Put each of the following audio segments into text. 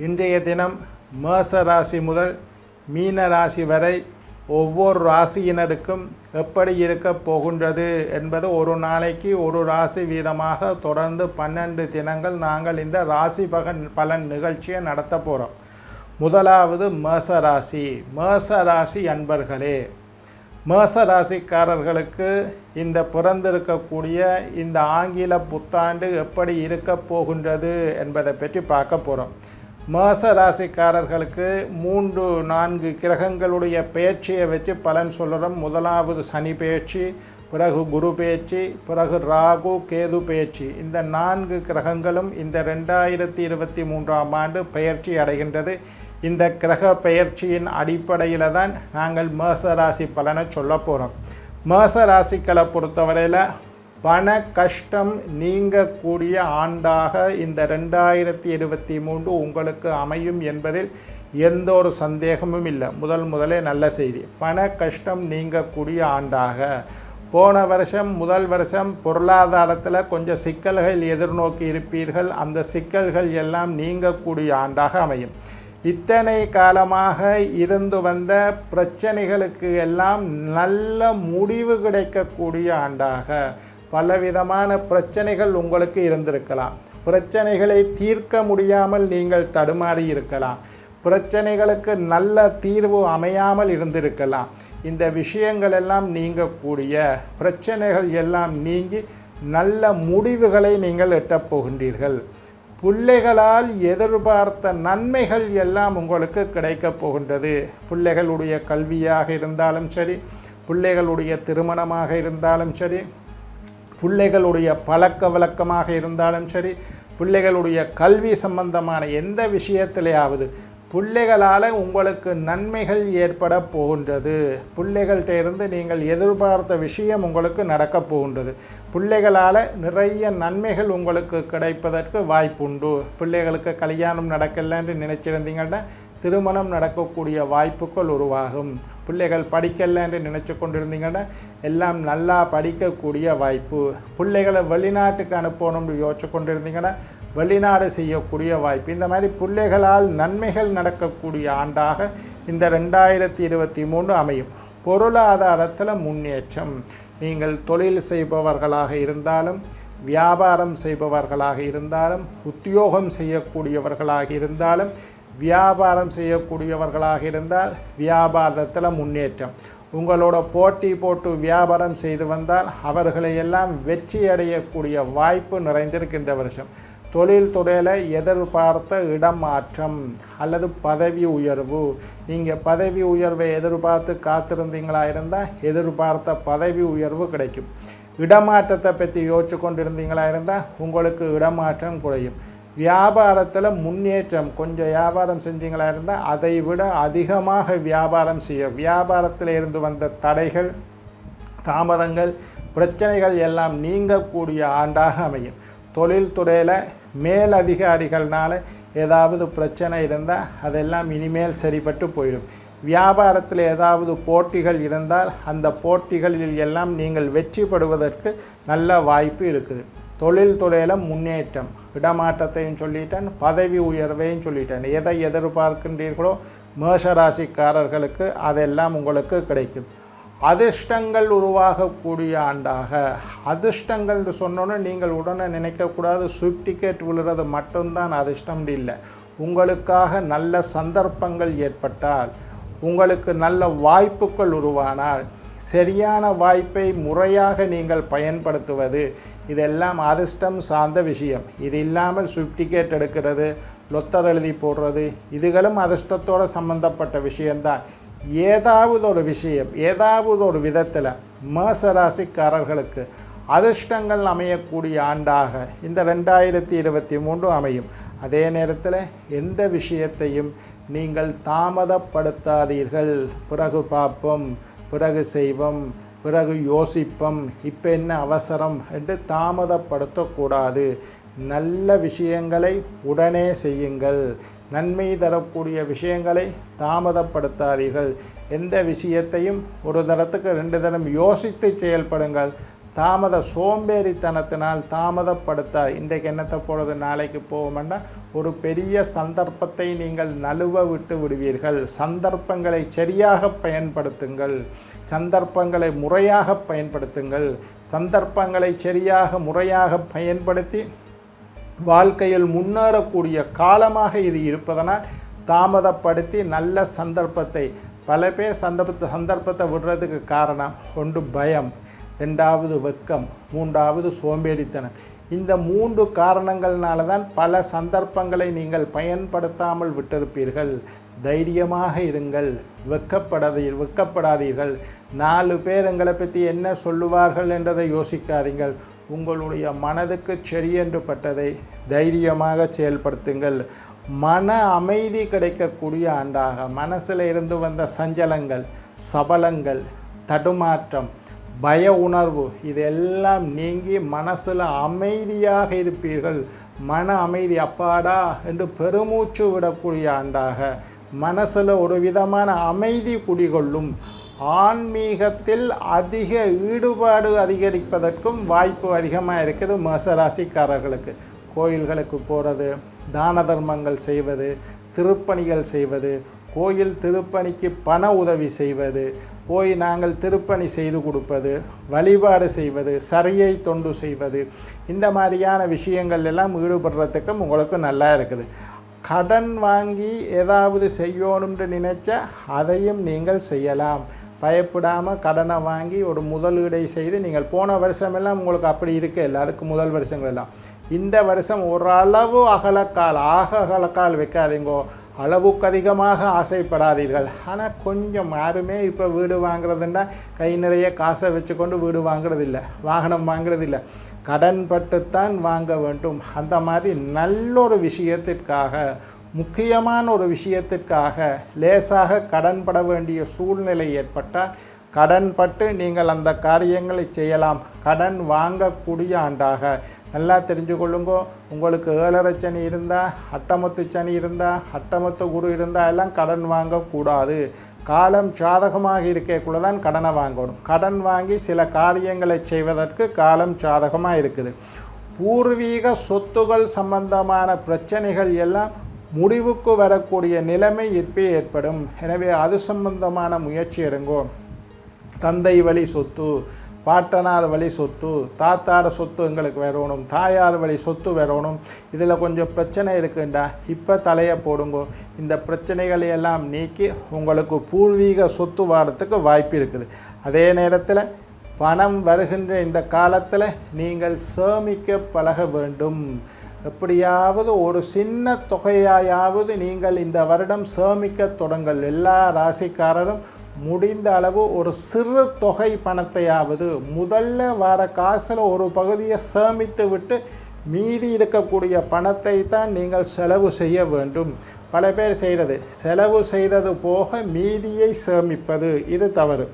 இன்றைய தினம் மேச ராசி முதல் மீன ராசி வரை ஒவ்வொரு ராசியினருக்கும் எப்படி இருக்க போகின்றது என்பது ஒரு நாளைக்கு ஒரு ராசி வீதமாக தொடர்ந்து பன்னெண்டு தினங்கள் நாங்கள் இந்த ராசி பகன் பலன் நிகழ்ச்சியை நடத்த போகிறோம் முதலாவது மேச ராசி. மேச ராசி அன்பர்களே மேச ராசிக்காரர்களுக்கு இந்த பிறந்திருக்கக்கூடிய இந்த ஆங்கில புத்தாண்டு எப்படி இருக்க போகின்றது என்பதை பற்றி பார்க்க போகிறோம் மேச ராசிக்காரர்களுக்கு மூன்று நான்கு கிரகங்களுடைய பெயர்ச்சியை வச்சு பலன் சொல்கிறோம் முதலாவது சனி பெயர்ச்சி பிறகு குரு பெயர்ச்சி பிறகு ராகு கேது பெயர்ச்சி இந்த நான்கு கிரகங்களும் இந்த ரெண்டாயிரத்தி இருபத்தி மூன்றாம் ஆண்டு பெயர்ச்சி அடைகின்றது. இந்த கிரக பெயர்ச்சியின் அடிப்படையில் தான் நாங்கள் மேச ராசி பலனை சொல்ல போகிறோம் மேச ராசிக்களை பொறுத்தவரையில் பண கஷ்டம் நீங்கக்கூடிய ஆண்டாக இந்த ரெண்டாயிரத்தி இருபத்தி மூன்று உங்களுக்கு அமையும் என்பதில் எந்த ஒரு சந்தேகமும் இல்லை. முதல் முதலே நல்ல செய்தி. பண கஷ்டம் நீங்கக்கூடிய ஆண்டாக. போன வருஷம் முதல் வருஷம் பொருளாதாரத்தில் கொஞ்சம் சிக்கல்கள் எதிர்நோக்கி இருப்பீர்கள். அந்த சிக்கல்கள் எல்லாம் நீங்கக்கூடிய ஆண்டாக அமையும். இத்தனை காலமாக இருந்து வந்த பிரச்சனைகளுக்கு எல்லாம் நல்ல முடிவு கிடைக்கக்கூடிய ஆண்டாக. பலவிதமான பிரச்சனைகள் உங்களுக்கு இருந்திருக்கலாம். பிரச்சனைகளை தீர்க்க முடியாமல் நீங்கள் தடுமாறி இருக்கலாம். பிரச்சனைகளுக்கு நல்ல தீர்வு அமையாமல் இருந்திருக்கலாம். இந்த விஷயங்கள் எல்லாம் நீங்கக்கூடிய பிரச்சனைகள் எல்லாம் நீங்கி நல்ல முடிவுகளை நீங்கள் எட்டப் போகின்றீர்கள். பிள்ளைகளால் எதிர்பார்த்த நன்மைகள் எல்லாம் உங்களுக்கு கிடைக்கப் போகின்றது. பிள்ளைகளுடைய கல்வியாக இருந்தாலும் சரி பிள்ளைகளுடைய திருமணமாக இருந்தாலும் சரி பிள்ளைகளுடைய பழக்க வழக்கமாக இருந்தாலும் சரி பிள்ளைகளுடைய கல்வி சம்பந்தமான எந்த விஷயத்திலேயாவது பிள்ளைகளால் உங்களுக்கு நன்மைகள் ஏற்பட போகின்றது. பிள்ளைகள்கிட்ட இருந்து நீங்கள் எதிர்பார்த்த விஷயம் உங்களுக்கு நடக்கப் போகின்றது. பிள்ளைகளால் நிறைய நன்மைகள் உங்களுக்கு கிடைப்பதற்கு வாய்ப்புண்டு. பிள்ளைகளுக்கு கல்யாணம் நடக்கலைன்னு நினச்சிருந்தீங்கன்னா திருமணம் நடக்கக்கூடிய வாய்ப்புகள் உருவாகும். பிள்ளைகள் படிக்கலைன்னு நினச்சி கொண்டிருந்தீங்கன்னா எல்லாம் நல்லா படிக்கக்கூடிய வாய்ப்பு. பிள்ளைகளை வெளிநாட்டுக்கு அனுப்பணும்னு யோசிச்சு கொண்டிருந்தீங்கன்னா வெளிநாடு செய்யக்கூடிய வாய்ப்பு. இந்த மாதிரி பிள்ளைகளால் நன்மைகள் நடக்கக்கூடிய ஆண்டாக இந்த ரெண்டாயிரத்தி இருபத்தி மூணு அமையும். பொருளாதாரத்தில் முன்னேற்றம். நீங்கள் தொழில் செய்பவர்களாக இருந்தாலும் வியாபாரம் செய்பவர்களாக இருந்தாலும் உத்தியோகம் செய்யக்கூடியவர்களாக இருந்தாலும் வியாபாரம் செய்யக்கூடியவர்களாக இருந்தால் வியாபாரத்தில் முன்னேற்றம். உங்களோட போட்டி போட்டு வியாபாரம் செய்து வந்தால் அவர்களையெல்லாம் வெற்றி அடையக்கூடிய வாய்ப்பு நிறைந்திருக்கு இந்த வருஷம். தொழில் துறையில் எதிர்பார்த்த இடமாற்றம் அல்லது பதவி உயர்வு. நீங்கள் பதவி உயர்வை எதிர்பார்த்து காத்திருந்தீங்களா இருந்தால் எதிர்பார்த்த பதவி உயர்வு கிடைக்கும். இடமாற்றத்தை பற்றி யோசிச்சு கொண்டிருந்தீங்களா இருந்தால் உங்களுக்கு இடமாற்றம் குறையும். வியாபாரத்தில் முன்னேற்றம் கொஞ்சம் வியாபாரம் செஞ்சீங்களா இருந்தால் அதை விட அதிகமாக வியாபாரம் செய்ய. வியாபாரத்தில் இருந்து வந்த தடைகள் தாமதங்கள் பிரச்சனைகள் எல்லாம் நீங்கக்கூடிய ஆண்டாக அமையும். தொழில்துறையில் மேலதிகாரிகள்னால ஏதாவது பிரச்சனை இருந்தால் அதெல்லாம் இனிமேல் சரிப்பட்டு போயிடும். வியாபாரத்தில் ஏதாவது போட்டிகள் இருந்தால் அந்த போட்டிகளில் எல்லாம் நீங்கள் வெற்றி பெறுவதற்கு நல்ல வாய்ப்பு இருக்குது. தொழில்துறையில் முன்னேற்றம். இடமாற்றத்தையும் சொல்லிட்டேன் பதவி உயர்வையும் சொல்லிட்டேன். எதை எதிர்பார்க்கின்றீர்களோ மேஷராசிக்காரர்களுக்கு அதெல்லாம் உங்களுக்கு கிடைக்கும். அதிர்ஷ்டங்கள் உருவாகக்கூடிய ஆண்டாக. அதிர்ஷ்டங்கள் சொன்னோன்னே நீங்கள் உடனே நினைக்கக்கூடாது ஸ்விஃப்ட் டிக்கெட் விழுறது மட்டும்தான் அதிர்ஷ்டம் இல்லை. உங்களுக்காக நல்ல சந்தர்ப்பங்கள் ஏற்பட்டால் உங்களுக்கு நல்ல வாய்ப்புகள் உருவானால் சரியான வாய்ப்பை முறையாக நீங்கள் பயன்படுத்துவது. இதெல்லாம் அதிர்ஷ்டம் சார்ந்த விஷயம். இது இல்லாமல் ஸ்விஃப்ட் டிக்கெட் எடுக்கிறது லொத்தர் எழுதி போடுறது இதுகளும் அதிர்ஷ்டத்தோடு சம்பந்தப்பட்ட விஷயந்தான் ஏதாவது ஒரு விஷயம் ஏதாவது ஒரு விதத்தில் மேசராசிக்காரர்களுக்கு அதிர்ஷ்டங்கள் அமையக்கூடிய ஆண்டாக இந்த ரெண்டாயிரத்தி இருபத்தி மூன்று அமையும். அதே நேரத்தில் எந்த விஷயத்தையும் நீங்கள் தாமதப்படுத்தாதீர்கள். பிறகு பார்ப்போம். பிறகு செய்வோம் பிறகு யோசிப்போம் இப்போ என்ன அவசரம் என்று தாமதப்படுத்தக்கூடாது. நல்ல விஷயங்களை உடனே செய்யுங்கள். நன்மை தரக்கூடிய விஷயங்களை தாமதப்படுத்தாதீர்கள். எந்த விஷயத்தையும் ஒரு தரத்துக்கு ரெண்டு தரம் யோசித்து செயல்படுங்கள். தாமத சோம்பேறித்தனத்தினால் தாமதப்படுத்த இன்றைக்கு என்னத்தை போகிறது நாளைக்கு போவோம்னா ஒரு பெரிய சந்தர்ப்பத்தை நீங்கள் நழுவ விட்டு விடுவீர்கள். சந்தர்ப்பங்களை சரியாக பயன்படுத்துங்கள். சந்தர்ப்பங்களை முறையாக பயன்படுத்துங்கள். சந்தர்ப்பங்களை சரியாக முறையாக பயன்படுத்தி வாழ்க்கையில் முன்னேறக்கூடிய காலமாக இது இருப்பதனால் தாமதப்படுத்தி நல்ல சந்தர்ப்பத்தை பல பேர் சந்தர்ப்பத்தை சந்தர்ப்பத்தை விடுறதுக்கு காரணம் ஒன்று பயம். ரெண்டாவது வெட்கம் மூன்றாவது சோம்பேறித்தனம். இந்த மூன்று காரணங்கள்னால தான் பல சந்தர்ப்பங்களை நீங்கள் பயன்படுத்தாமல் விட்டிருப்பீர்கள். தைரியமாக இருங்கள். வெக்கப்படாதீ வெக்கப்படாதீர்கள் நாலு பேர் எங்களை பற்றி என்ன சொல்லுவார்கள் என்றதை யோசிக்காதீங்கள். உங்களுடைய மனதுக்கு சரியென்று பட்டதை தைரியமாக செயல்படுத்துங்கள். மன அமைதி கிடைக்கக்கூடிய ஆண்டாக மனசில் இருந்து வந்த சஞ்சலங்கள் சபலங்கள் தடுமாற்றம் பய உணர்வு. இதெல்லாம் நீங்கி மனசில் அமைதியாக இருப்பீர்கள். மன அமைதி அப்பாடா என்று பெருமூச்சு விடக்கூடிய ஆண்டாக. மனசில் ஒரு விதமான அமைதி குடிகொள்ளும். ஆன்மீகத்தில் அதிக ஈடுபாடு அதிகரிப்பதற்கும் வாய்ப்பு அதிகமாக இருக்குது மேசராசிக்காரர்களுக்கு கோயில்களுக்கு போகிறது தான தர்மங்கள் செய்வது திருப்பணிகள் செய்வது கோயில் திருப்பணிக்கு பண உதவி செய்வது போய் நாங்கள் திருப்பணி செய்து கொடுப்பது வழிபாடு செய்வது சரியை தொண்டு செய்வது இந்த மாதிரியான விஷயங்கள் எல்லாம் ஈடுபடுறதுக்கும் உங்களுக்கு நல்லா இருக்குது. கடன் வாங்கி ஏதாவது செய்யணும்னு நினைச்சா அதையும் நீங்கள் செய்யலாம். பயப்படாமல் கடனை வாங்கி ஒரு முதலீடை செய்து நீங்கள் போன வருஷமெல்லாம் உங்களுக்கு அப்படி இருக்க இல்லை. அதுக்கு முதல் வருஷங்கள் எல்லாம் இந்த வருஷம் ஓரளவு அகலக்கால் ஆக அகலக்கால் வைக்காதீங்கோ. அளவுக்கு அதிகமாக ஆசைப்படாதீர்கள். ஆனால் கொஞ்சம் யாருமே இப்போ வீடு வாங்குறதுன்னா கை நிறைய காசை வச்சுக்கொண்டு வீடு வாங்குறதில்ல. வாகனம் வாங்குறதில்ல. கடன் பட்டுத்தான் வாங்க வேண்டும். அந்த மாதிரி நல்ல ஒரு விஷயத்திற்காக முக்கியமான ஒரு விஷயத்திற்காக லேசாக கடன் பட வேண்டிய சூழ்நிலை ஏற்பட்டால் கடன் பட்டு நீங்கள் அந்த காரியங்களை செய்யலாம். கடன் வாங்கக்கூடிய ஆண்டாக. நல்லா தெரிஞ்சு கொள்ளுங்க உங்களுக்கு ஏழரை சனி இருந்தால் அட்டமத்து சனி இருந்தால் அட்டமத்து குரு இருந்தால் எல்லாம் கடன் வாங்கக்கூடாது. காலம் சாதகமாக இருக்கக்குள்ள தான் கடனை வாங்கணும். கடன் வாங்கி சில காரியங்களை செய்வதற்கு காலம் சாதகமாக இருக்குது. பூர்வீக சொத்துகள் சம்பந்தமான பிரச்சனைகள் எல்லாம் முடிவுக்கு வரக்கூடிய நிலைமை இப்பே ஏற்படும். எனவே அது சம்பந்தமான முயற்சி எடுங்கோ. தந்தை வழி சொத்து பாட்டனார் வழி சொத்து தாத்தாட சொத்து எங்களுக்கு வரணும் தாயார் வழி சொத்து வரணும். இதில் கொஞ்சம் பிரச்சனை இருக்குண்டா. இப்போ தலையை போடுங்கோ. இந்த பிரச்சனைகளை எல்லாம் நீக்கி உங்களுக்கு பூர்வீக சொத்து வாரத்துக்கு வாய்ப்பு இருக்குது. அதே நேரத்தில் பணம் வருகின்ற இந்த காலத்தில் நீங்கள் சேமிக்க பழக வேண்டும். எப்படியாவது ஒரு சின்ன தொகையாயாவது நீங்கள் இந்த வருடம் சேமிக்க தொடங்கள். எல்லா ராசிக்காரரும் முடிந்த அளவு ஒரு சிறு தொகை பணத்தையாவது முதல்ல வர காசில் ஒரு பகுதியை சேமித்து விட்டு மீதி இருக்கக்கூடிய பணத்தை தான் நீங்கள் செலவு செய்ய வேண்டும். பல பேர் செய்கிறது செலவு செய்தது போக மீதியை சேமிப்பது. இது தவறு.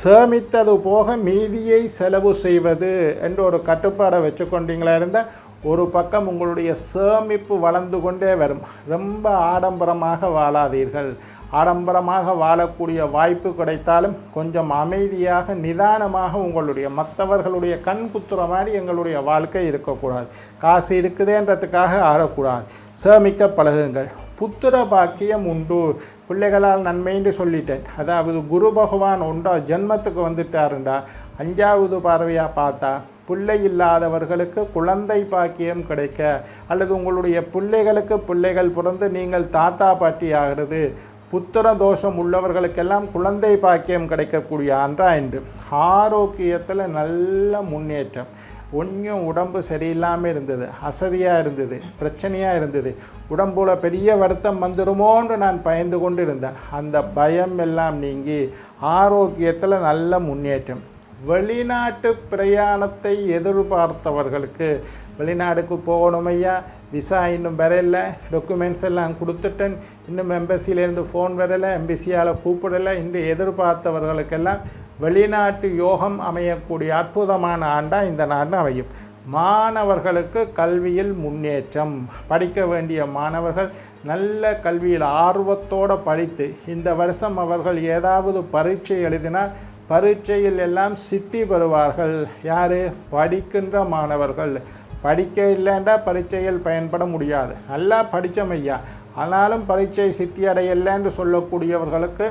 சேமித்தது போக மீதியை செலவு செய்வது என்று ஒரு கட்டுப்பாடை வச்சுக்கொண்டீங்களா இருந்தால் ஒரு பக்கம் உங்களுடைய சேமிப்பு வளர்ந்து கொண்டே வரும். ரொம்ப ஆடம்பரமாக வாழாதீர்கள். ஆடம்பரமாக வாழக்கூடிய வாய்ப்பு கிடைத்தாலும் கொஞ்சம் அமைதியாக நிதானமாக உங்களுடைய மற்றவர்களுடைய கண் குத்துற மாதிரி எங்களுடைய வாழ்க்கை இருக்கக்கூடாது. காசு இருக்குதேன்றதுக்காக ஆடக்கூடாது. சேமிக்க பழகுங்கள். புத்திர பாக்கியம் உண்டு. பிள்ளைகளால் நன்மைன்னு சொல்லிட்டேன். அதாவது குரு பகவான் உண்டா ஜென்மத்துக்கு வந்துட்டாருண்டா. அஞ்சாவது பார்வையாக பார்த்தா பிள்ளை இல்லாதவர்களுக்கு குழந்தை பாக்கியம் கிடைக்க அல்லது உங்களுடைய பிள்ளைகளுக்கு பிள்ளைகள் பிறந்து நீங்கள் தாத்தா பாட்டி ஆகிறது. புத்திர தோஷம் உள்ளவர்களுக்கெல்லாம் குழந்தை பாக்கியம் கிடைக்கக்கூடிய ஆண்டா என்று ஆரோக்கியத்தில் நல்ல முன்னேற்றம். ஒன்றும் உடம்பு சரியில்லாமல் இருந்தது அசதியாக இருந்தது பிரச்சனையாக இருந்தது. உடம்புல பெரிய வருத்தம் வந்துடுமோன்று நான் பயந்து கொண்டு இருந்தேன் அந்த பயம் எல்லாம் நீங்கி ஆரோக்கியத்தில் நல்ல முன்னேற்றம். வெளிநாட்டு பிரயாணத்தை எதிர்பார்த்தவர்களுக்கு வெளிநாடுக்கு போகணும் ஐயா. விசா இன்னும் வரல. டாக்குமெண்ட்ஸ் எல்லாம் கொடுத்துட்டேன். இன்னும் எம்பசியிலேருந்து ஃபோன் வரலை. எம்பசியால் கூப்பிடலை. இன்று எதிர்பார்த்தவர்களுக்கெல்லாம் வெளிநாட்டு யோகம் அமையக்கூடிய அற்புதமான ஆண்டாக இந்த நாடு அமையும். மாணவர்களுக்கு கல்வியில் முன்னேற்றம். படிக்க வேண்டிய மாணவர்கள் நல்ல கல்வியில் ஆர்வத்தோடு படித்து இந்த வருஷம் அவர்கள் ஏதாவது பரீட்சை எழுதினால் பரீட்சையில் எல்லாம் சித்தி பெறுவார்கள் யார்? படிக்கின்ற மாணவர்கள். படிக்க இல்லைண்டா பரீட்சையில் பயன்பட முடியாது. நல்லா படித்தமையா ஐயா. ஆனாலும் பரீட்சை சித்தி அடையலைன்னு சொல்லக்கூடியவர்களுக்கு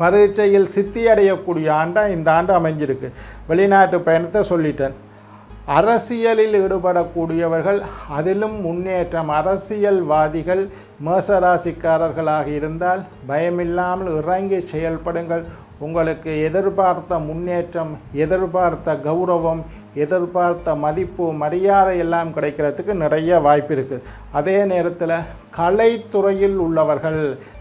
பரீட்சையில் சித்தி அடையக்கூடிய ஆண்டாக இந்த ஆண்டு அமைஞ்சிருக்கு. வெளிநாட்டு பயணத்தை சொல்லிட்டேன். அரசியலில் ஈடுபடக்கூடியவர்கள் அதிலும் முன்னேற்றம். அரசியல்வாதிகள் மேசராசிக்காரர்களாக இருந்தால் பயமில்லாமல் இறங்கி செயல்படுங்கள். உங்களுக்கு எதிர்பார்த்த முன்னேற்றம் எதிர்பார்த்த கௌரவம் எதிர்பார்த்த மதிப்பு மரியாதை எல்லாம் கிடைக்கிறதுக்கு நிறைய வாய்ப்பு இருக்குது அதே நேரத்தில் கலைத்துறையில் உள்ளவர்கள்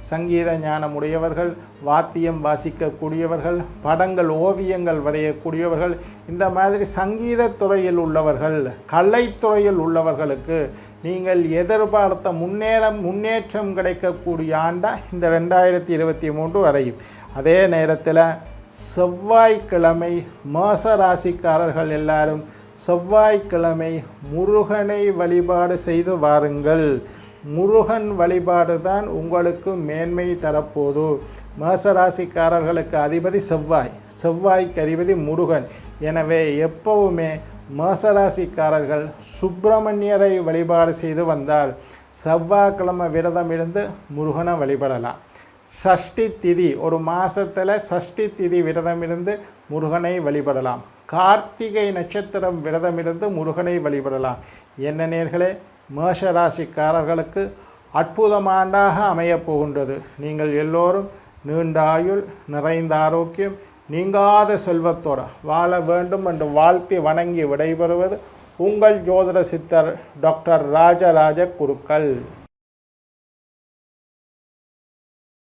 சங்கீத ஞானம் உடையவர்கள் வாத்தியம் வாசிக்கக்கூடியவர்கள் படங்கள் ஓவியங்கள் வரையக்கூடியவர்கள் இந்த மாதிரி சங்கீத துறையில் உள்ளவர்கள் கலைத்துறையில் உள்ளவர்களுக்கு நீங்கள் எதிர்பார்த்த முன்னேறம் முன்னேற்றம் கிடைக்கக்கூடிய ஆண்டா இந்த ரெண்டாயிரத்தி இருபத்தி மூன்று வரையும் அதே நேரத்தில் செவ்வாய்க்கிழமை மாச ராசிக்காரர்கள் எல்லாரும் செவ்வாய்க்கிழமை முருகனை வழிபாடு செய்து வாருங்கள். முருகன் வழிபாடு தான் உங்களுக்கு மேன்மை தரப்போது. மேசராசிக்காரர்களுக்கு அதிபதி செவ்வாய் செவ்வாய்க்கு அதிபதி முருகன். எனவே எப்பவுமே மேசராசிக்காரர்கள் சுப்பிரமணியரை வழிபாடு செய்து வந்தால் செவ்வாய்க்கிழமை விரதம் இருந்து முருகனை வழிபடலாம். சஷ்டி திதி ஒரு மாதத்தில் சஷ்டி திதி விரதம் இருந்து முருகனை வழிபடலாம். கார்த்திகை நட்சத்திரம் விரதம் இருந்து முருகனை வழிபடலாம். என்ன நேர்களே மேஷராசிக்காரர்களுக்கு அற்புதமாண்டாக அமையப் போகின்றது. நீங்கள் எல்லோரும் நீண்ட ஆயுள் நிறைந்த ஆரோக்கியம் நீங்காத செல்வத்தோட வாழ வேண்டும் என்று வாழ்த்தி வணங்கி விடைபெறுவது உங்கள் ஜோதிட சித்தர் டாக்டர் ராஜராஜ குருக்கள்.